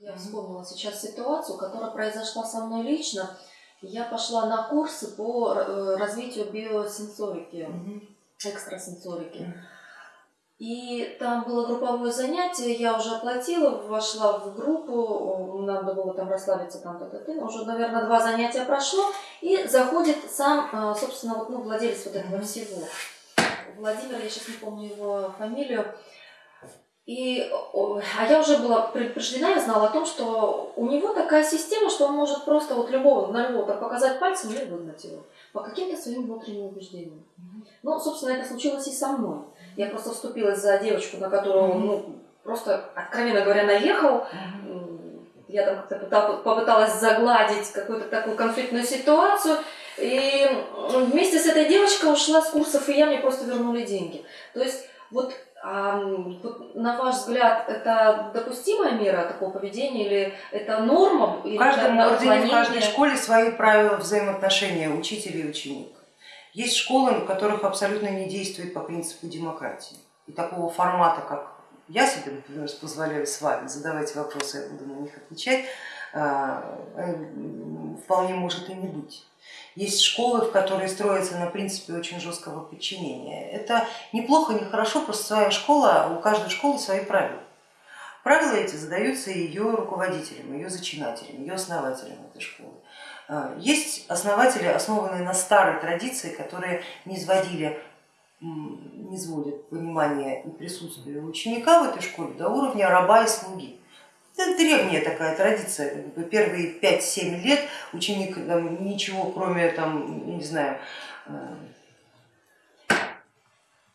Я вспомнила сейчас ситуацию, которая произошла со мной лично. Я пошла на курсы по э, развитию биосенсорики, экстрасенсорики. И там было групповое занятие, я уже оплатила, вошла в группу, надо было там расслабиться, там, т, т, т. уже, наверное, два занятия прошло, и заходит сам, э, собственно, вот, ну, владелец вот этого всего. Владимир, я сейчас не помню его фамилию, и, а я уже была предупреждена, я знала о том, что у него такая система, что он может просто вот любого, на любого так показать пальцем и выгнать его по каким-то своим внутренним убеждениям. Ну, собственно, это случилось и со мной. Я просто вступилась за девочку, на которую он, ну, просто, откровенно говоря, наехал. Я там как-то попыталась загладить какую-то такую конфликтную ситуацию. И вместе с этой девочкой ушла с курсов, и я мне просто вернули деньги. То есть вот а вот, на ваш взгляд, это допустимая мера такого поведения или это норма? В каждом ордене, в каждой школе свои правила взаимоотношения учителя и ученика. Есть школы, в которых абсолютно не действует по принципу демократии. И такого формата, как я себе, например, позволяю с вами задавать вопросы, я буду на них отвечать, а, э, вполне может и не быть. Есть школы, в которые строятся на принципе очень жесткого подчинения. Это неплохо, не хорошо, просто своя школа, у каждой школы свои правила. Правила эти задаются ее руководителям, ее зачинателям, ее основателям этой школы. А, есть основатели, основанные на старой традиции, которые не изводили не сводит понимание и присутствие ученика в этой школе до уровня раба и слуги. Это древняя такая традиция, первые 5-7 лет ученик там, ничего кроме там, не знаю, э,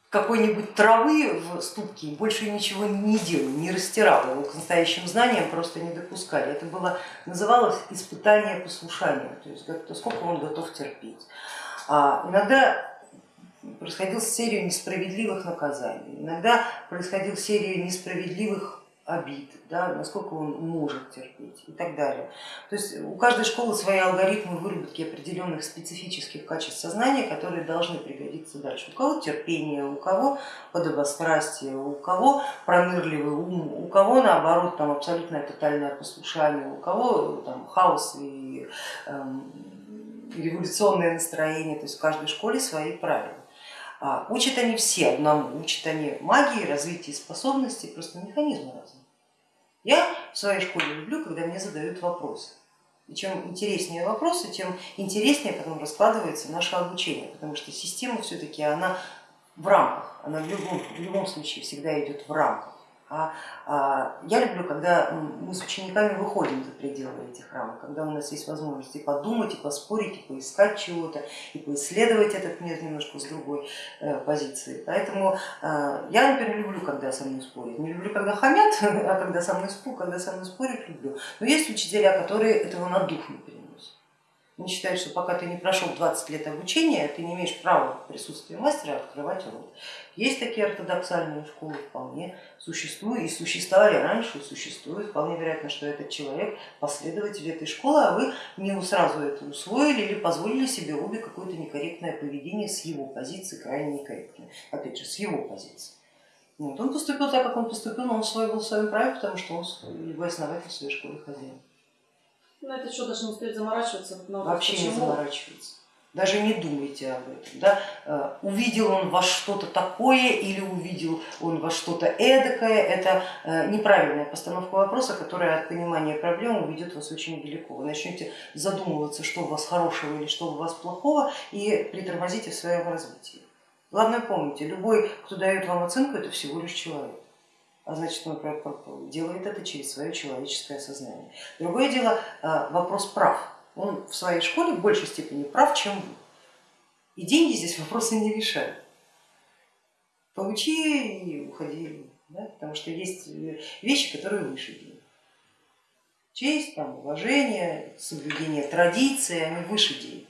какой-нибудь травы в ступке больше ничего не делал, не растирал, его к настоящим знаниям просто не допускали. Это было, называлось испытание послушания, то есть сколько он готов терпеть. А иногда происходила серия несправедливых наказаний, иногда происходила серия несправедливых обид, да, насколько он может терпеть и так далее. То есть у каждой школы свои алгоритмы выработки определенных специфических качеств сознания, которые должны пригодиться дальше. У кого терпение, у кого подобострастие, у кого пронырливый ум, у кого наоборот там абсолютное тотальное послушание, у кого там хаос и эм, революционное настроение, то есть в каждой школе свои правила. А, учат они все одному, учат они магии, развитию способностей, просто механизмы разные. Я в своей школе люблю, когда мне задают вопросы. И чем интереснее вопросы, тем интереснее потом раскладывается наше обучение, потому что система все-таки она в рамках, она в любом, в любом случае всегда идет в рамках. А, а я люблю, когда мы с учениками выходим за пределы этих рамок, когда у нас есть возможность и подумать, и поспорить, и поискать чего-то, и поисследовать этот мир немножко с другой э, позиции. Поэтому э, я, например, люблю, когда со мной спорят. Не люблю, когда хамят, а когда со мной, когда со мной спорят, люблю. Но есть учителя, которые этого на дух переносят. Они считают, что пока ты не прошел 20 лет обучения, ты не имеешь права в присутствии мастера открывать рот. Есть такие ортодоксальные школы, вполне существуют и существовали раньше, и существуют. Вполне вероятно, что этот человек последователь этой школы, а вы не сразу это усвоили или позволили себе обе какое-то некорректное поведение с его позиции, крайне некорректное. Опять же, с его позиции. Вот. Он поступил так, как он поступил, но он был в своем праве, потому что он его основатель своей школы хозяин. Ну это что, даже не стоит заморачиваться? Но Вообще почему? не заморачиваться. Даже не думайте об этом. Да? Э, увидел он во что-то такое или увидел он во что-то эдакое, это э, неправильная постановка вопроса, которая от понимания проблемы уведет вас очень далеко. Вы начнете задумываться, что у вас хорошего или что у вас плохого, и притормозите в своем развитии. Главное помните, любой, кто дает вам оценку, это всего лишь человек а значит он делает это через свое человеческое сознание. Другое дело а, вопрос прав. Он в своей школе в большей степени прав, чем вы. И деньги здесь вопросы не решают. Получи и уходи, да? потому что есть вещи, которые выше денег. Честь, там, уважение, соблюдение традиции, они выше денег.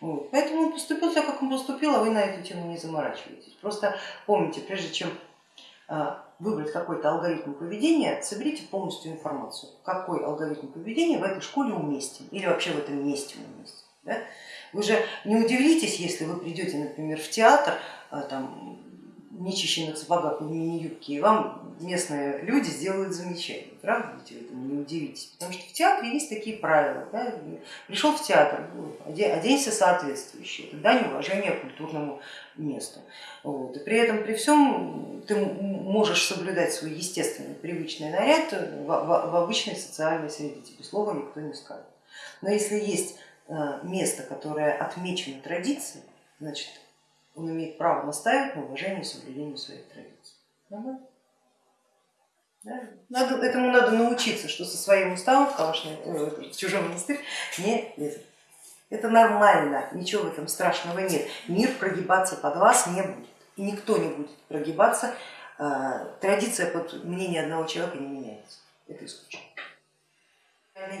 Вот. Поэтому он поступил так, как он поступил, а вы на эту тему не заморачиваетесь. Просто помните, прежде чем а, выбрать какой-то алгоритм поведения, соберите полностью информацию, какой алгоритм поведения в этой школе уместен или вообще в этом месте уместен. Да? Вы же не удивитесь, если вы придете, например, в театр, а, там, нечищенных сапогах и мини-юбке, и вам местные люди сделают замечание. Правда, ведь вы этому не удивитесь? Потому что в театре есть такие правила. Да? Пришел в театр, ну, оденься соответствующе. Это дань уважения культурному месту. Вот. И при этом, при всем, ты можешь соблюдать свой естественный, привычный наряд в, в, в обычной социальной среде, тебе слова никто не скажет. Но если есть э, место, которое отмечено традицией, значит он имеет право настаивать на уважении и соблюдении своих традиций. Да? Надо, этому надо научиться, что со своим уставом в, калашный, э, в чужой монастырь не лезет. Это нормально, ничего в этом страшного нет. Мир прогибаться под вас не будет. И никто не будет прогибаться. Э, традиция под мнение одного человека не меняется. Это исключено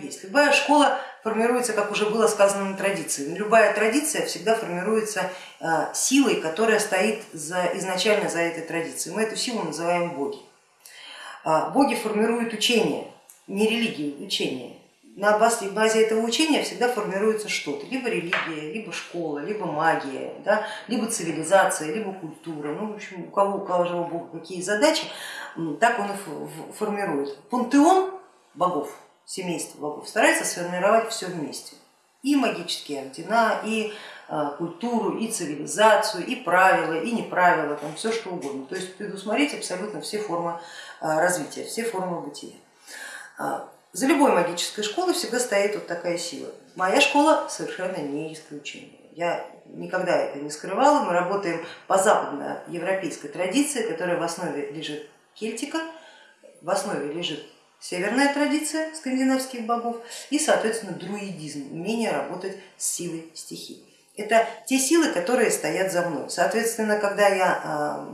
есть. Любая школа формируется, как уже было сказано, на традиции. Любая традиция всегда формируется э, силой, которая стоит за, изначально за этой традицией. Мы эту силу называем боги. А, боги формируют учение, не религию, учение. На базе этого учения всегда формируется что-то, либо религия, либо школа, либо магия, да, либо цивилизация, либо культура. Ну, в общем, у кого, у кого бога какие задачи, так он и формирует. Пантеон богов семейство богов старается сформировать все вместе. И магические ордена, и а, культуру, и цивилизацию, и правила, и неправила, там все что угодно. То есть предусмотреть абсолютно все формы а, развития, все формы бытия. А, за любой магической школой всегда стоит вот такая сила. Моя школа совершенно не исключение. Я никогда это не скрывала, мы работаем по западноевропейской традиции, которая в основе лежит кельтика, в основе лежит северная традиция скандинавских богов и, соответственно, друидизм, умение работать с силой стихий. Это те силы, которые стоят за мной. Соответственно, когда я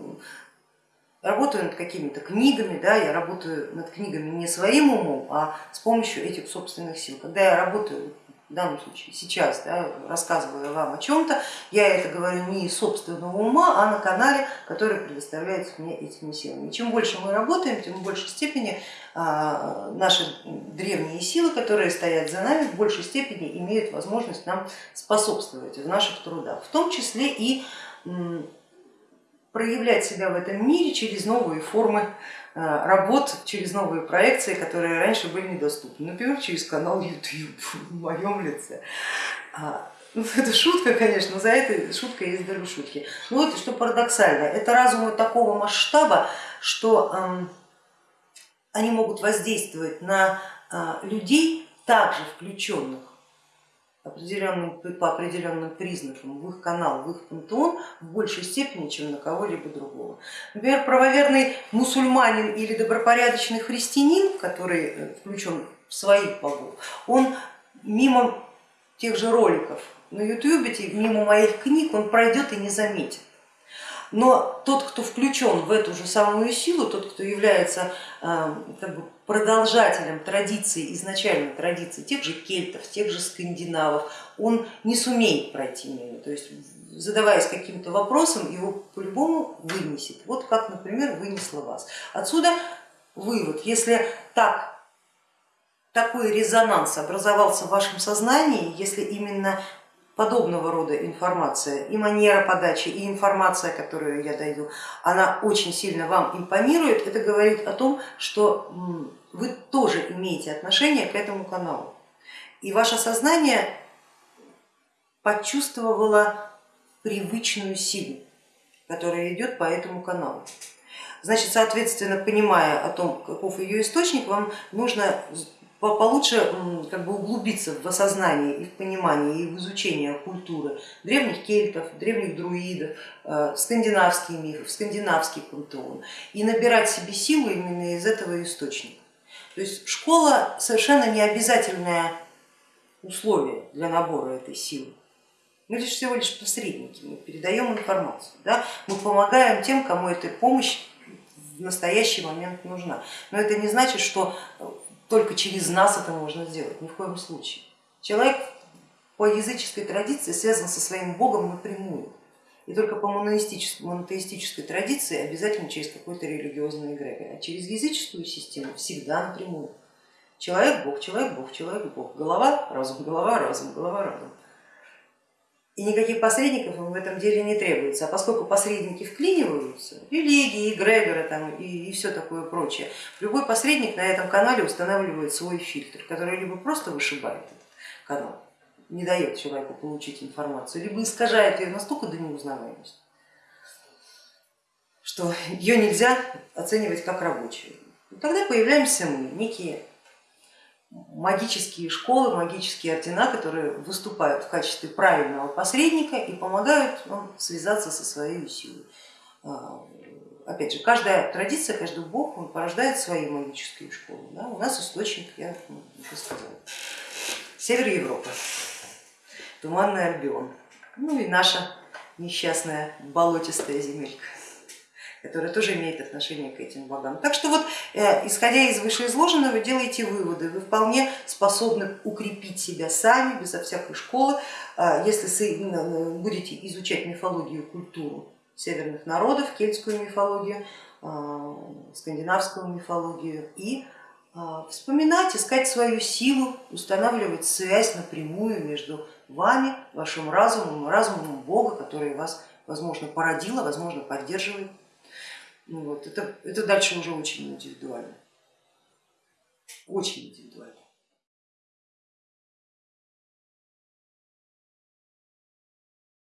работаю над какими-то книгами, да, я работаю над книгами не своим умом, а с помощью этих собственных сил. Когда я работаю в данном случае сейчас, да, рассказываю вам о чем-то, я это говорю не из собственного ума, а на канале, который предоставляется мне этими силами. И чем больше мы работаем, тем в большей степени а, наши древние силы, которые стоят за нами, в большей степени имеют возможность нам способствовать в наших трудах, в том числе и проявлять себя в этом мире через новые формы Э, работ через новые проекции, которые раньше были недоступны, например, через канал YouTube в моем лице. А, ну, это шутка, конечно, но за этой шуткой есть даже шутки. Ну вот что парадоксально, это разумы такого масштаба, что они могут воздействовать на э, людей, также включенных определенным, по определенным признакам в их канал, в их пантеон в большей степени, чем на кого-либо другого. Например, правоверный мусульманин или добропорядочный христианин, который э, включен в своих богов, он мимо тех же роликов на ютубе, мимо моих книг он пройдет и не заметит. Но тот, кто включен в эту же самую силу, тот, кто является э, как бы, продолжателем традиции, изначальной традиции тех же кельтов, тех же скандинавов, он не сумеет пройти мимо. То есть задаваясь каким-то вопросом, его по-любому вынесет. Вот как, например, вынесло вас. Отсюда вывод, если так, такой резонанс образовался в вашем сознании, если именно подобного рода информация, и манера подачи, и информация, которую я даю, она очень сильно вам импонирует, это говорит о том, что вы тоже имеете отношение к этому каналу. И ваше сознание почувствовало привычную силу, которая идет по этому каналу. Значит, соответственно, понимая о том, каков ее источник, вам нужно получше как бы углубиться в осознание и в понимание и в изучение культуры древних кельтов, древних друидов, э, скандинавские мифы, скандинавский пантеон и набирать себе силу именно из этого источника. То есть школа совершенно не обязательное условие для набора этой силы. Мы лишь всего лишь посредники, мы передаем информацию, да? мы помогаем тем, кому эта помощь в настоящий момент нужна. Но это не значит, что только через нас это можно сделать, ни в коем случае. Человек по языческой традиции связан со своим богом напрямую. И только по монотеистической, традиции обязательно через какой-то религиозный эгрегор, а через языческую систему всегда напрямую. Человек, бог, человек, бог, человек, бог. Голова, разум, голова, разум, голова, разум. И никаких посредников им в этом деле не требуется. А поскольку посредники вклиниваются, религии, эгрегоры там, и, и все такое прочее, любой посредник на этом канале устанавливает свой фильтр, который либо просто вышибает этот канал, не дает человеку получить информацию, либо искажает ее настолько до неузнаваемости, что ее нельзя оценивать как рабочую. И тогда появляемся мы, некие магические школы, магические ордена, которые выступают в качестве правильного посредника и помогают вам связаться со своей силой. А, опять же, каждая традиция, каждый бог он порождает свои магические школы. Да? У нас источник, я уже сказала, север Европы, туманный Альбион, ну и наша несчастная болотистая земелька которая тоже имеет отношение к этим богам. Так что вот, э, исходя из вышеизложенного, делайте выводы. Вы вполне способны укрепить себя сами, безо всякой школы, а, если будете изучать мифологию и культуру северных народов, кельтскую мифологию, скандинавскую мифологию и вспоминать, искать свою силу, устанавливать связь напрямую между вами, вашим разумом разумом Бога, который вас, возможно, породила, возможно, поддерживает ну вот, это, это дальше уже очень индивидуально. Очень индивидуально.